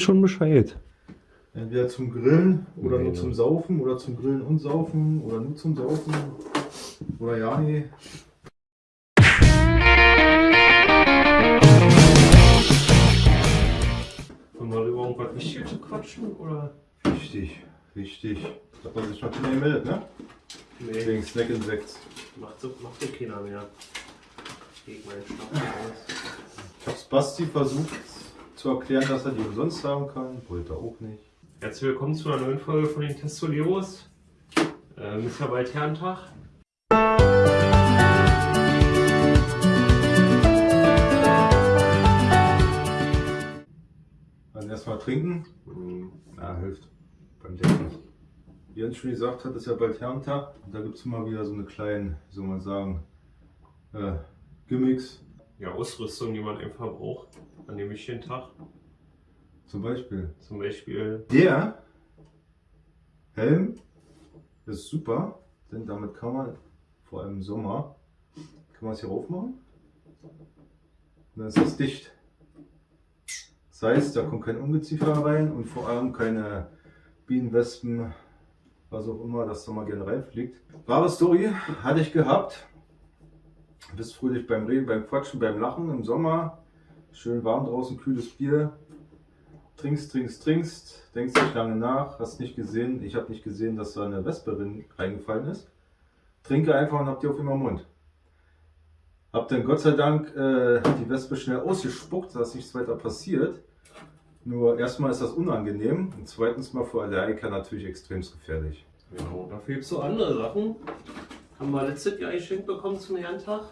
schon Bescheid. Entweder zum Grillen oder Nee. nur zum Saufen oder zum Grillen und Saufen oder nur zum Saufen. Oder ja, nee. Wollen wir über irgendwas Wichtiges zu quatschen? Oder? Wichtig, wichtig. Hat man sich noch keiner gemeldet, ne? Nee, Wegen Snack Insects. macht so, macht so keiner mehr. Meinen Schnaps. Ich hab's Basti versucht zu erklären, dass er die umsonst haben kann. Wollte er auch nicht. Herzlich willkommen zu einer neuen Folge von den Testoleros. Ähm, ist ja bald Herrentag. Dann erstmal trinken. Hm, Ja, hilft. Beim Denken. Wie Jens schon gesagt hat, ist ja bald Herrentag. Und da gibt es immer wieder so eine kleine, wie soll man sagen, äh, Gimmicks. Ja, Ausrüstung, die man einfach braucht an dem wichtigen Tag. Zum Beispiel Zum Beispiel Der Helm ist super, denn damit kann man, vor allem im Sommer, kann man es hier aufmachen. Und dann ist es dicht. Das heißt, da kommt kein Ungeziefer rein und vor allem keine Bienen, Wespen, was auch immer, das da mal gerne reinfliegt. Wahre Story hatte ich gehabt. Bist fröhlich beim Reden, beim Quatschen, beim Lachen im Sommer. Schön warm draußen, kühles Bier trinkst, trinkst, trinkst, denkst nicht lange nach, hast nicht gesehen, ich habe nicht gesehen, dass da eine Wespe drin reingefallen ist. Trinke einfach und hab die auf immer Mund. Hab dann Gott sei Dank äh, die Wespe schnell ausgespuckt, dass nichts weiter passiert. Nur erstmal ist das unangenehm und zweitens mal für Allergiker natürlich extrem gefährlich. Genau, dafür gibt es so andere Sachen. Haben wir letztes Jahr geschenkt bekommen zum Herrentag.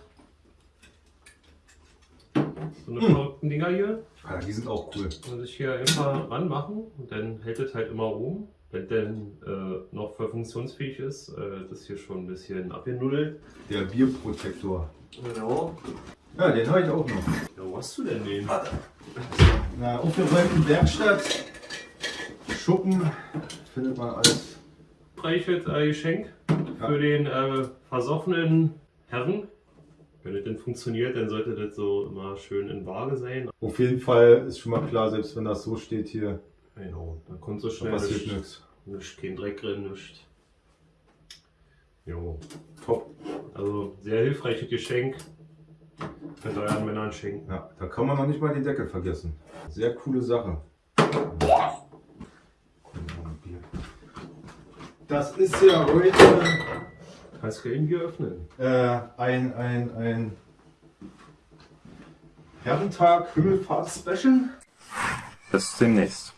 So eine verrückten Dinger hier. Ah, die sind auch cool. Kann man sich hier einfach ranmachen und dann hält es halt immer rum. Wenn dann äh, noch voll funktionsfähig ist, äh, das hier schon ein bisschen abgenuddelt. Der Bierprotektor. Genau. Ja, den habe ich auch noch. Ja, wo hast du denn den? Na, aufgeräumten Werkstatt. Schuppen findet man alles. Reichelt äh, Geschenk Ja. Für den äh, versoffenen Herren. Wenn das denn funktioniert, dann sollte das so immer schön in Waage sein. Auf jeden Fall ist schon mal klar, selbst wenn das so steht hier, Genau, dann kommt so da schnell passiert nichts. nichts. Nicht, kein Dreck drin, nichts. Jo, Top. also sehr hilfreiches Geschenk. Könnt euren Männern schenken. Ja, da kann man noch nicht mal den Deckel vergessen. Sehr coole Sache. Das ist ja heute Kannst du hier öffnen. äh, ein, ein, ein Herrentag Himmelfahrt-Special. Bis demnächst.